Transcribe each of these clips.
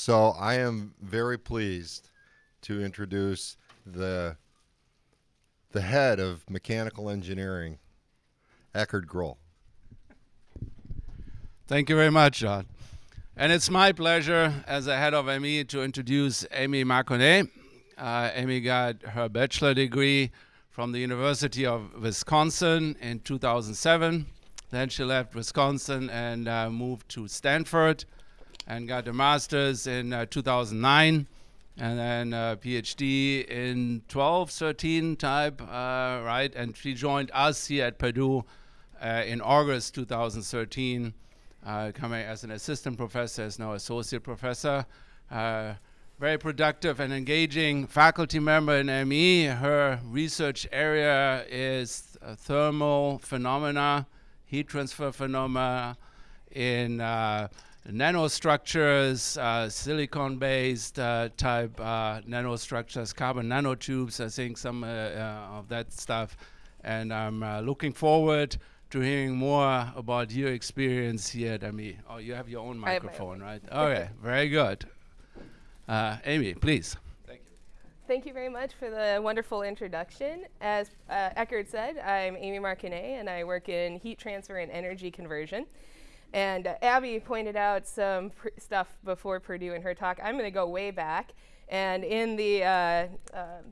So I am very pleased to introduce the the head of mechanical engineering, Eckhard Groll. Thank you very much, John. And it's my pleasure as the head of ME to introduce Amy Marconnet. Uh, Amy got her bachelor degree from the University of Wisconsin in 2007. Then she left Wisconsin and uh, moved to Stanford and got a master's in uh, 2009 and then a PhD in 12, 13 type, uh, right? And she joined us here at Purdue uh, in August 2013 uh, coming as an assistant professor, as now associate professor. Uh, very productive and engaging faculty member in ME. Her research area is thermal phenomena, heat transfer phenomena in uh, nanostructures, uh, silicon-based uh, type uh, nanostructures, carbon nanotubes, I think some of that stuff. And I'm looking forward to hearing more about your experience here at ME. Oh, you have your own microphone, right? Okay, very good. Uh, Amy, please. Thank you. Thank you very much for the wonderful introduction. As uh, Eckhard said, I'm Amy Marconnet, and I work in heat transfer and energy conversion. And uh, Abby pointed out some stuff before Purdue in her talk. I'm going to go way back. And in the uh, uh,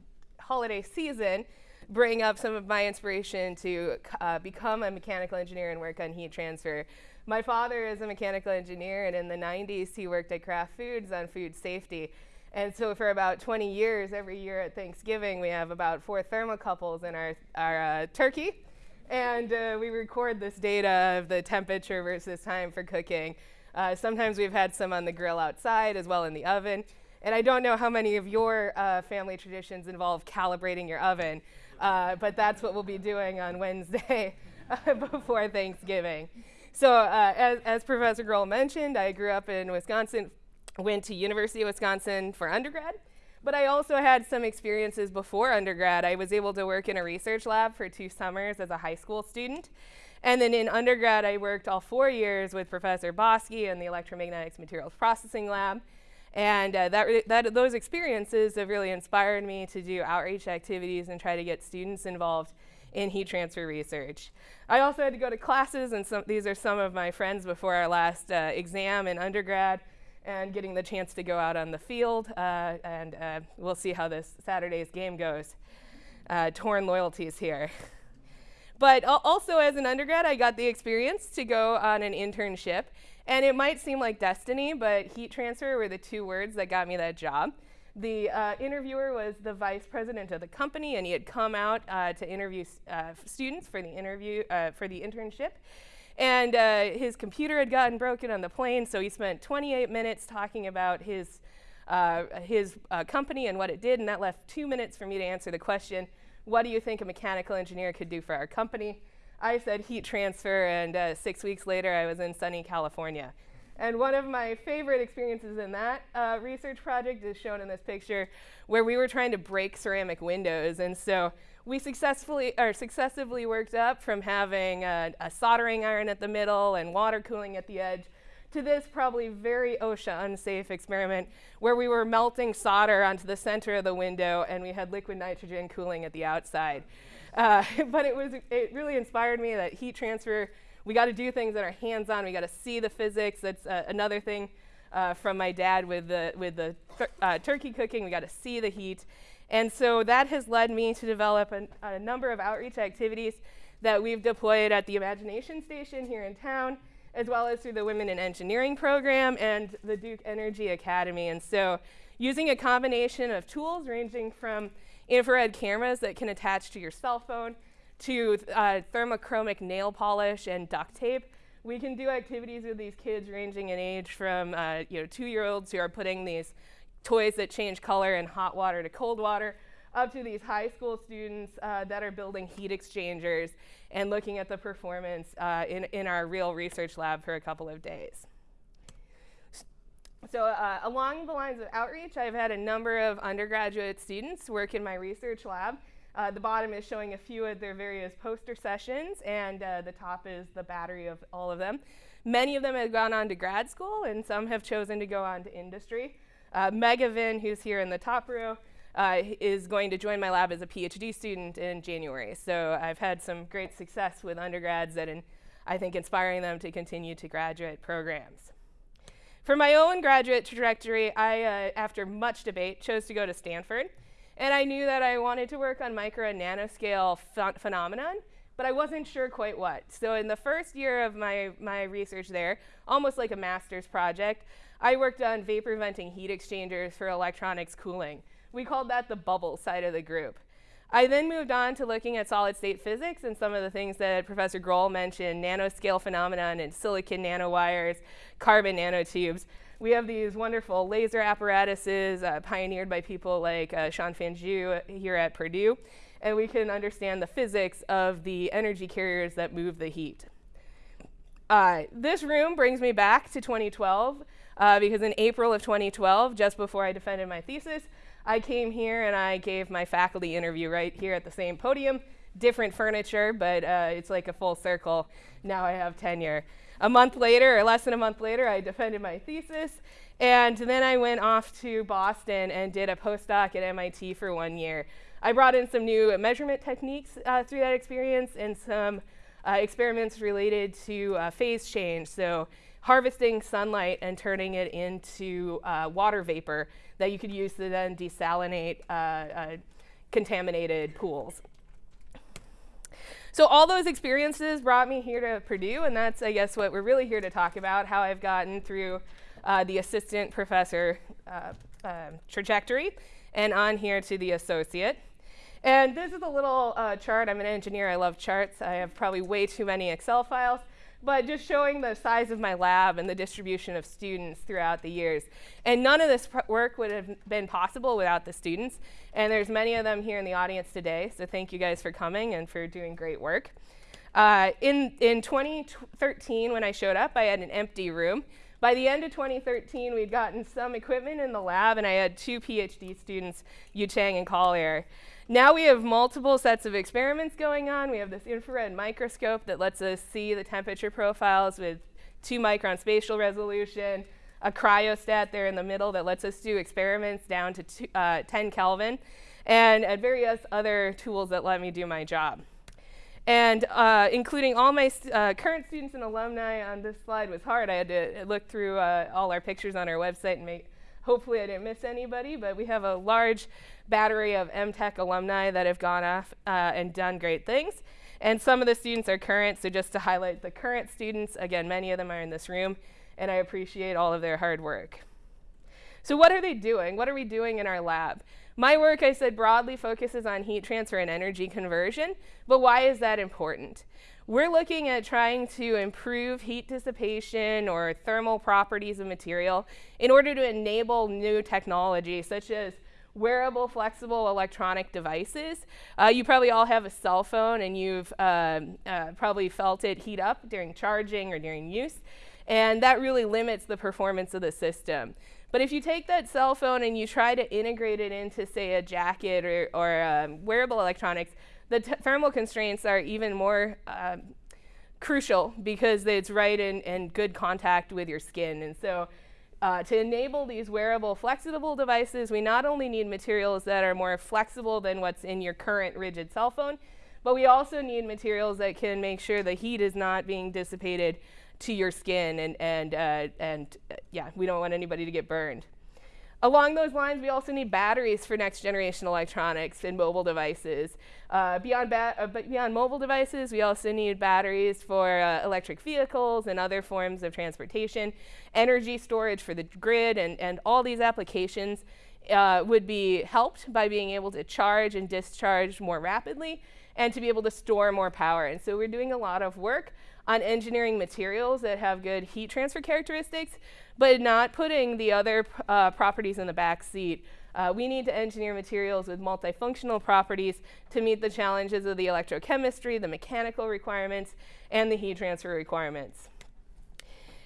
holiday season, bring up some of my inspiration to uh, become a mechanical engineer and work on heat transfer. My father is a mechanical engineer, and in the 90s, he worked at Kraft Foods on food safety. And so for about 20 years, every year at Thanksgiving, we have about four thermocouples in our, our uh, turkey. And uh, we record this data of the temperature versus time for cooking. Uh, sometimes we've had some on the grill outside as well in the oven. And I don't know how many of your uh, family traditions involve calibrating your oven, uh, but that's what we'll be doing on Wednesday before Thanksgiving. So uh, as, as, Professor Groll mentioned, I grew up in Wisconsin, went to University of Wisconsin for undergrad, but I also had some experiences before undergrad. I was able to work in a research lab for two summers as a high school student. And then in undergrad, I worked all four years with Professor Bosky in the electromagnetics materials processing lab. And uh, that, that, those experiences have really inspired me to do outreach activities and try to get students involved in heat transfer research. I also had to go to classes, and some, these are some of my friends before our last uh, exam in undergrad, and getting the chance to go out on the field, uh, and uh, we'll see how this Saturday's game goes. Uh, torn loyalties here. But also as an undergrad, I got the experience to go on an internship and it might seem like destiny, but heat transfer were the two words that got me that job. The uh, interviewer was the vice president of the company, and he had come out uh, to interview uh, students for the interview uh, for the internship. And uh, his computer had gotten broken on the plane, so he spent 28 minutes talking about his uh, his company and what it did, and that left two minutes for me to answer the question, "What do you think a mechanical engineer could do for our company?" I said heat transfer, and uh, six weeks later, I was in sunny California. And one of my favorite experiences in that uh, research project is shown in this picture, where we were trying to break ceramic windows. And so we successfully, or successively worked up from having a, a soldering iron at the middle and water cooling at the edge to this probably very OSHA unsafe experiment where we were melting solder onto the center of the window and we had liquid nitrogen cooling at the outside. Uh, but it was it really inspired me that heat transfer. We got to do things that are hands-on. We got to see the physics. That's uh, another thing uh, from my dad with the with the uh, turkey cooking. We got to see the heat, and so that has led me to develop a, a number of outreach activities that we've deployed at the Imagination Station here in town, as well as through the Women in Engineering program and the Duke Energy Academy. And so, using a combination of tools ranging from infrared cameras that can attach to your cell phone, to uh, thermochromic nail polish and duct tape. We can do activities with these kids ranging in age from uh, you know, two-year-olds who are putting these toys that change color in hot water to cold water, up to these high school students uh, that are building heat exchangers and looking at the performance uh, in, in our real research lab for a couple of days. So uh, along the lines of outreach, I've had a number of undergraduate students work in my research lab. Uh, the bottom is showing a few of their various poster sessions, and uh, the top is the battery of all of them. Many of them have gone on to grad school, and some have chosen to go on to industry. Uh, Megavin, who's here in the top row, uh, is going to join my lab as a PhD student in January. So I've had some great success with undergrads that I think inspiring them to continue to graduate programs. For my own graduate trajectory, I, uh, after much debate, chose to go to Stanford. And I knew that I wanted to work on micro and nanoscale ph phenomenon, but I wasn't sure quite what. So in the first year of my, my research there, almost like a master's project, I worked on vapor venting heat exchangers for electronics cooling. We called that the bubble side of the group. I then moved on to looking at solid state physics and some of the things that Professor Groll mentioned, nanoscale phenomenon and silicon nanowires, carbon nanotubes. We have these wonderful laser apparatuses uh, pioneered by people like uh, Xianfan Xu here at Purdue, and we can understand the physics of the energy carriers that move the heat. Uh, this room brings me back to 2012, uh, because in April of 2012, just before I defended my thesis, I came here and I gave my faculty interview right here at the same podium. Different furniture, but uh, it's like a full circle. Now I have tenure. A month later, or less than a month later, I defended my thesis. And then I went off to Boston and did a postdoc at MIT for one year. I brought in some new measurement techniques uh, through that experience and some uh, experiments related to uh, phase change. So harvesting sunlight and turning it into uh, water vapor that you could use to then desalinate uh, contaminated pools. So all those experiences brought me here to Purdue, and that's, I guess, what we're really here to talk about, how I've gotten through uh, the assistant professor uh, um, trajectory and on here to the associate. And this is a little uh, chart. I'm an engineer. I love charts. I have probably way too many Excel files but just showing the size of my lab and the distribution of students throughout the years. And none of this work would have been possible without the students. And there's many of them here in the audience today, so thank you guys for coming and for doing great work. Uh, in, in 2013, when I showed up, I had an empty room. By the end of 2013, we'd gotten some equipment in the lab, and I had two PhD students, Yu Chang and Collier. Now we have multiple sets of experiments going on. We have this infrared microscope that lets us see the temperature profiles with two micron spatial resolution, a cryostat there in the middle that lets us do experiments down to two, uh, 10 Kelvin, and, and various other tools that let me do my job. And uh, including all my st uh, current students and alumni on this slide was hard. I had to look through uh, all our pictures on our website and make, hopefully I didn't miss anybody, but we have a large battery of MTech alumni that have gone off uh, and done great things. And some of the students are current, so just to highlight the current students, again, many of them are in this room, and I appreciate all of their hard work. So what are they doing? What are we doing in our lab? My work, I said, broadly focuses on heat transfer and energy conversion, but why is that important? We're looking at trying to improve heat dissipation or thermal properties of material in order to enable new technology, such as wearable, flexible electronic devices. Uh, you probably all have a cell phone and you've um, uh, probably felt it heat up during charging or during use. And that really limits the performance of the system. But if you take that cell phone and you try to integrate it into, say, a jacket or, or um, wearable electronics, the thermal constraints are even more um, crucial because it's right in, in good contact with your skin. And so uh, to enable these wearable flexible devices, we not only need materials that are more flexible than what's in your current rigid cell phone, but we also need materials that can make sure the heat is not being dissipated to your skin and, and, uh, and uh, yeah, we don't want anybody to get burned. Along those lines, we also need batteries for next generation electronics and mobile devices. Uh, beyond, uh, beyond mobile devices, we also need batteries for uh, electric vehicles and other forms of transportation, energy storage for the grid, and, and all these applications uh, would be helped by being able to charge and discharge more rapidly and to be able to store more power. And so we're doing a lot of work on engineering materials that have good heat transfer characteristics, but not putting the other uh, properties in the back seat. Uh, we need to engineer materials with multifunctional properties to meet the challenges of the electrochemistry, the mechanical requirements, and the heat transfer requirements.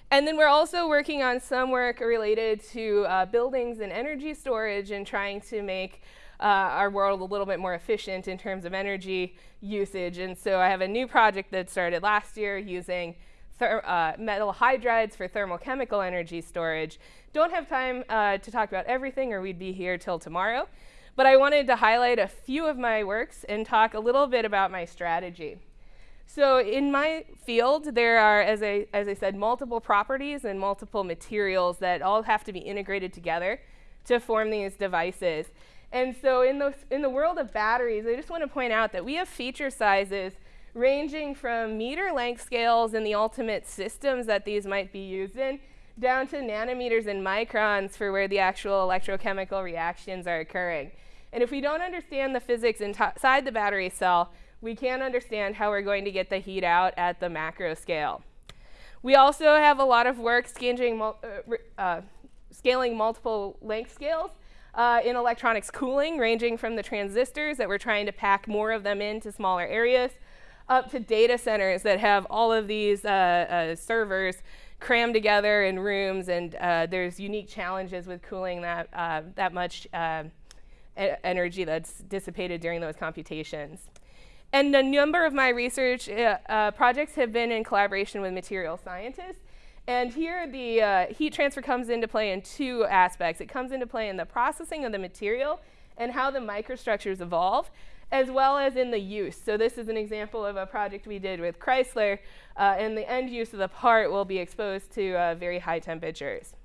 And then we're also working on some work related to uh, buildings and energy storage and trying to make uh, our world a little bit more efficient in terms of energy usage. And so I have a new project that started last year using uh, metal hydrides for thermochemical energy storage. Don't have time uh, to talk about everything or we'd be here till tomorrow. But I wanted to highlight a few of my works and talk a little bit about my strategy. So in my field, there are, as I, as I said, multiple properties and multiple materials that all have to be integrated together to form these devices. And so in, those, in the world of batteries, I just want to point out that we have feature sizes ranging from meter length scales in the ultimate systems that these might be used in, down to nanometers and microns for where the actual electrochemical reactions are occurring. And if we don't understand the physics inside the battery cell, we can't understand how we're going to get the heat out at the macro scale. We also have a lot of work scaling, uh, uh, scaling multiple length scales uh, in electronics cooling, ranging from the transistors that we're trying to pack more of them into smaller areas, up to data centers that have all of these uh, uh, servers crammed together in rooms, and uh, there's unique challenges with cooling that, that much energy that's dissipated during those computations. And a number of my research uh, uh, projects have been in collaboration with material scientists. And here the uh, heat transfer comes into play in two aspects. It comes into play in the processing of the material and how the microstructures evolve, as well as in the use. So this is an example of a project we did with Chrysler, uh, and the end use of the part will be exposed to uh, very high temperatures.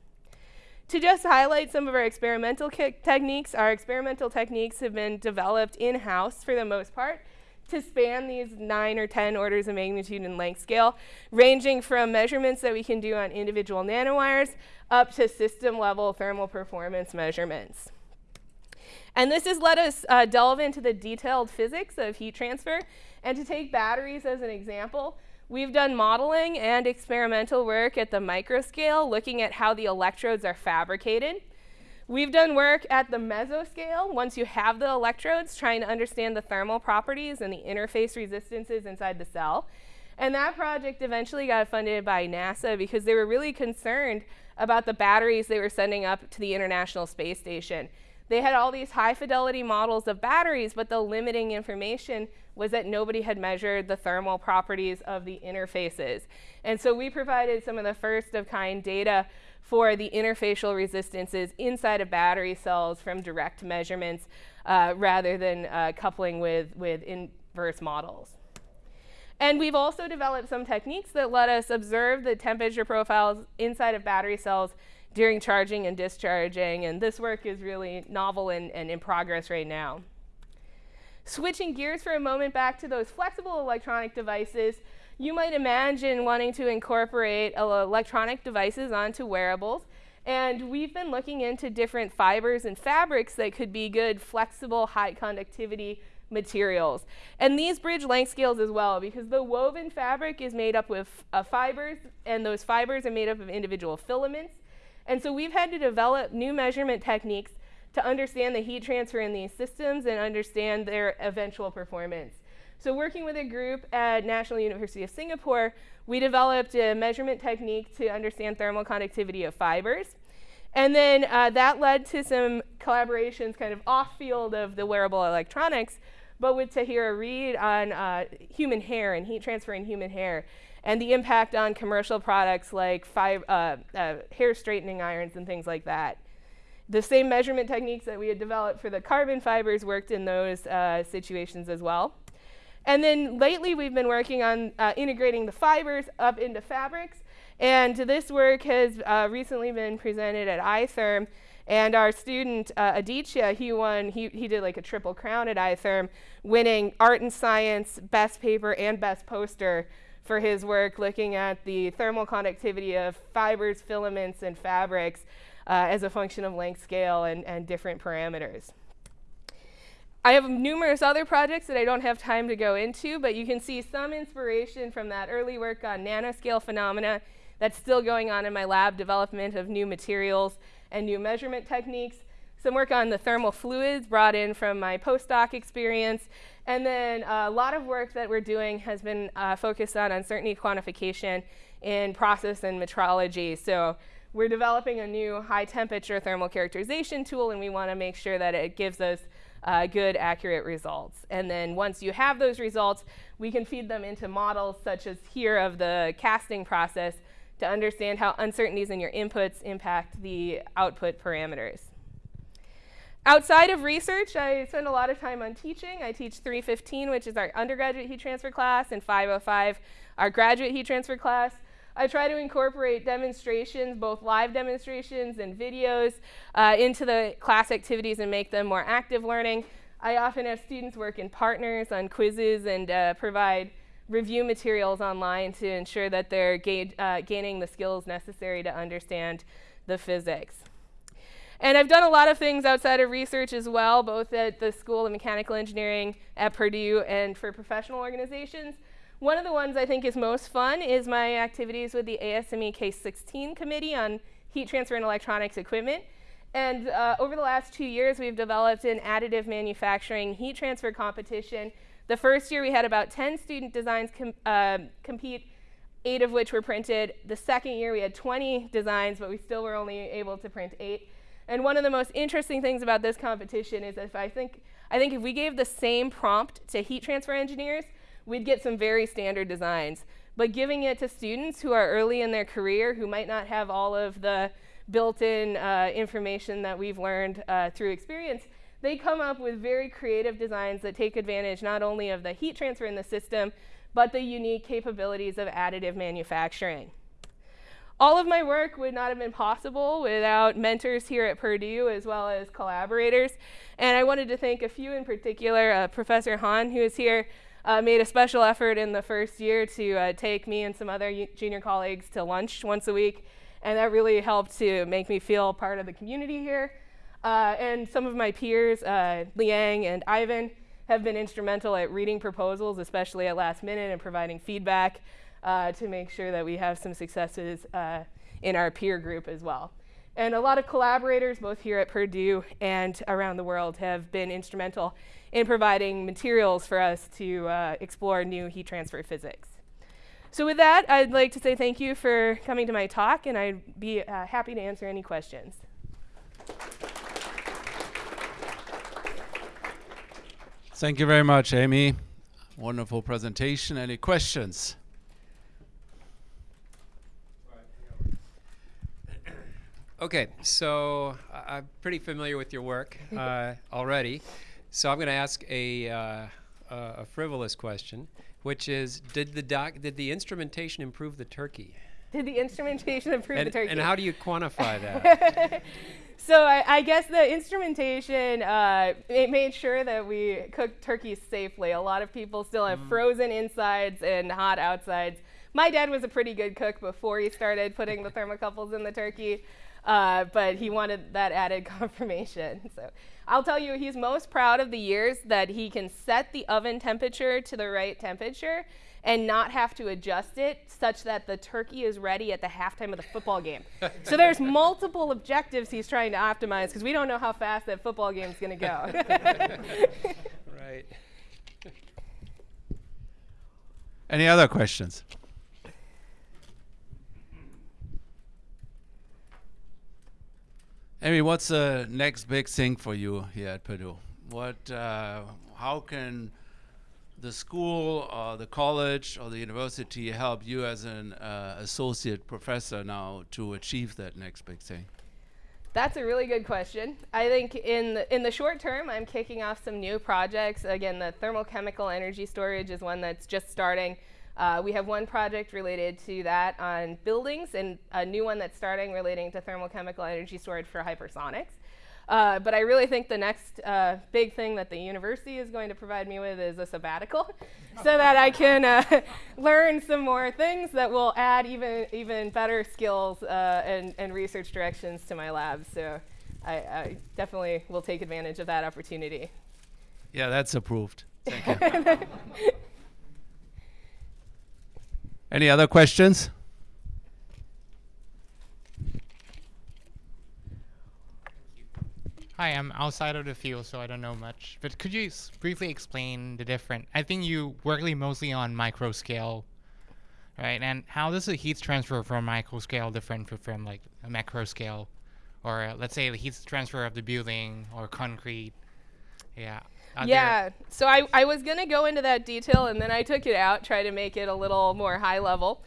To just highlight some of our experimental techniques, our experimental techniques have been developed in-house for the most part, to span these nine or 10 orders of magnitude in length scale, ranging from measurements that we can do on individual nanowires up to system level thermal performance measurements. And this has let us uh, delve into the detailed physics of heat transfer. And to take batteries as an example, we've done modeling and experimental work at the microscale, looking at how the electrodes are fabricated. We've done work at the mesoscale, once you have the electrodes, trying to understand the thermal properties and the interface resistances inside the cell. And that project eventually got funded by NASA because they were really concerned about the batteries they were sending up to the International Space Station. They had all these high fidelity models of batteries, but the limiting information was that nobody had measured the thermal properties of the interfaces. And so we provided some of the first of kind data for the interfacial resistances inside of battery cells from direct measurements uh, rather than uh, coupling with, with inverse models. And we've also developed some techniques that let us observe the temperature profiles inside of battery cells during charging and discharging. And this work is really novel and, and in progress right now. Switching gears for a moment back to those flexible electronic devices, you might imagine wanting to incorporate electronic devices onto wearables. And we've been looking into different fibers and fabrics that could be good, flexible, high conductivity materials. And these bridge length scales as well, because the woven fabric is made up with uh, fibers, and those fibers are made up of individual filaments. And so we've had to develop new measurement techniques to understand the heat transfer in these systems and understand their eventual performance. So working with a group at National University of Singapore, we developed a measurement technique to understand thermal conductivity of fibers. And then uh, that led to some collaborations kind of off field of the wearable electronics, but with Tahira Reid on uh, human hair and heat transfer in human hair and the impact on commercial products like uh, uh, hair straightening irons and things like that. The same measurement techniques that we had developed for the carbon fibers worked in those uh, situations as well. And then lately we've been working on uh, integrating the fibers up into fabrics. And this work has uh, recently been presented at iTherm. And our student, uh, Aditya, he won, he, he did like a triple crown at iTherm, winning art and science, best paper, and best poster for his work looking at the thermal conductivity of fibers, filaments, and fabrics uh, as a function of length scale and, and different parameters. I have numerous other projects that I don't have time to go into, but you can see some inspiration from that early work on nanoscale phenomena that's still going on in my lab, development of new materials and new measurement techniques, some work on the thermal fluids brought in from my postdoc experience, and then a lot of work that we're doing has been uh, focused on uncertainty quantification in process and metrology. So we're developing a new high temperature thermal characterization tool, and we want to make sure that it gives us uh, good, accurate results. And then once you have those results, we can feed them into models such as here of the casting process to understand how uncertainties in your inputs impact the output parameters. Outside of research, I spend a lot of time on teaching. I teach 315, which is our undergraduate heat transfer class, and 505, our graduate heat transfer class. I try to incorporate demonstrations, both live demonstrations and videos, uh, into the class activities and make them more active learning. I often have students work in partners on quizzes and uh, provide review materials online to ensure that they're ga uh, gaining the skills necessary to understand the physics. And I've done a lot of things outside of research as well, both at the School of Mechanical Engineering at Purdue and for professional organizations. One of the ones I think is most fun is my activities with the ASME K-16 Committee on Heat Transfer and Electronics Equipment. And uh, over the last two years, we've developed an additive manufacturing heat transfer competition. The first year, we had about 10 student designs com uh, compete, eight of which were printed. The second year, we had 20 designs, but we still were only able to print eight. And one of the most interesting things about this competition is if I think, I think if we gave the same prompt to heat transfer engineers, we'd get some very standard designs. But giving it to students who are early in their career, who might not have all of the built-in uh, information that we've learned uh, through experience, they come up with very creative designs that take advantage not only of the heat transfer in the system, but the unique capabilities of additive manufacturing. All of my work would not have been possible without mentors here at Purdue as well as collaborators. And I wanted to thank a few in particular. Uh, Professor Hahn, who is here, uh, made a special effort in the first year to uh, take me and some other junior colleagues to lunch once a week. And that really helped to make me feel part of the community here. Uh, and some of my peers, uh, Liang and Ivan, have been instrumental at reading proposals, especially at last minute, and providing feedback uh, to make sure that we have some successes uh, in our peer group as well. And a lot of collaborators, both here at Purdue and around the world, have been instrumental in providing materials for us to uh, explore new heat transfer physics. So with that, I'd like to say thank you for coming to my talk, and I'd be uh, happy to answer any questions. Thank you very much, Amy. Wonderful presentation. Any questions? Okay, so I'm pretty familiar with your work uh, already. So I'm going to ask a, uh, a frivolous question, which is, did the doc, did the instrumentation improve the turkey? Did the instrumentation improve and, the turkey? And how do you quantify that? so I, I, guess the instrumentation uh, it made sure that we cooked turkeys safely. A lot of people still have mm. frozen insides and hot outsides. My dad was a pretty good cook before he started putting the thermocouples in the turkey. Uh, but he wanted that added confirmation. So I'll tell you, he's most proud of the years that he can set the oven temperature to the right temperature and not have to adjust it such that the turkey is ready at the halftime of the football game. so there's multiple objectives he's trying to optimize because we don't know how fast that football game is going to go. right. Any other questions? Amy, what's the next big thing for you here at Purdue? What, uh, how can the school or the college or the university help you as an uh, associate professor now to achieve that next big thing? That's a really good question. I think in the, in the short term, I'm kicking off some new projects. Again, the thermochemical energy storage is one that's just starting. Uh, we have one project related to that on buildings and a new one that's starting relating to thermochemical energy storage for hypersonics. Uh, but I really think the next uh, big thing that the university is going to provide me with is a sabbatical so that I can uh, learn some more things that will add even, even better skills uh, and, and research directions to my lab. So I, I definitely will take advantage of that opportunity. Yeah, that's approved. Thank you. Any other questions? Hi, I'm outside of the field, so I don't know much. But could you briefly explain the different? I think you work mostly on micro scale, right? And how does the heat transfer from micro scale different from like a macro scale, or uh, let's say the heat transfer of the building or concrete? Yeah. Yeah. So I, I was going to go into that detail and then I took it out, try to make it a little more high level.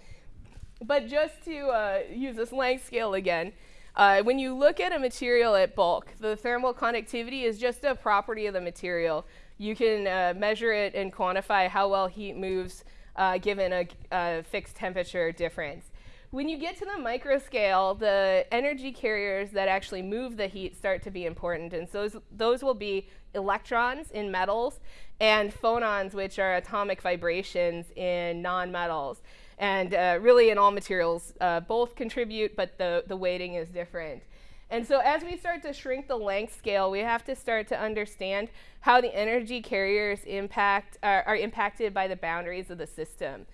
But just to uh, use this length scale again, uh, when you look at a material at bulk, the thermal conductivity is just a property of the material. You can uh, measure it and quantify how well heat moves uh, given a, a fixed temperature difference. When you get to the micro scale, the energy carriers that actually move the heat start to be important. And so those, those will be electrons in metals and phonons, which are atomic vibrations in nonmetals. And uh, really, in all materials, uh, both contribute, but the, the weighting is different. And so, as we start to shrink the length scale, we have to start to understand how the energy carriers impact are, are impacted by the boundaries of the system.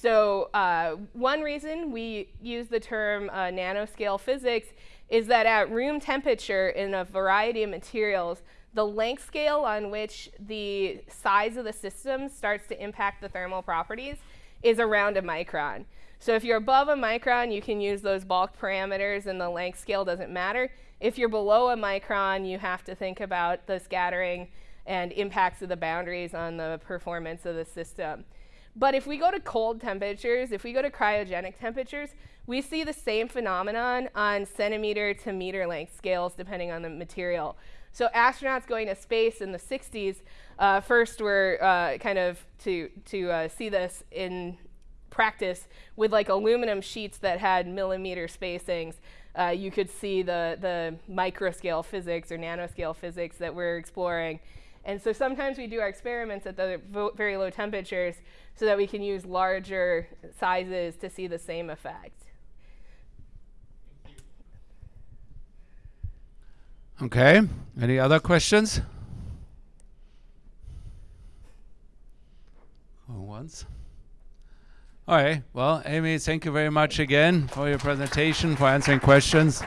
So, uh, one reason we use the term uh, nanoscale physics is that at room temperature in a variety of materials, the length scale on which the size of the system starts to impact the thermal properties is around a micron. So if you're above a micron, you can use those bulk parameters and the length scale doesn't matter. If you're below a micron, you have to think about the scattering and impacts of the boundaries on the performance of the system. But if we go to cold temperatures, if we go to cryogenic temperatures, we see the same phenomenon on centimeter to meter length scales depending on the material. So astronauts going to space in the 60s uh, first were uh, kind of to, to uh, see this in practice with like aluminum sheets that had millimeter spacings. Uh, you could see the, the microscale physics or nanoscale physics that we're exploring. And so sometimes we do our experiments at the very low temperatures so that we can use larger sizes to see the same effect. Okay. Any other questions? Once. All right. Well, Amy, thank you very much again for your presentation, for answering questions.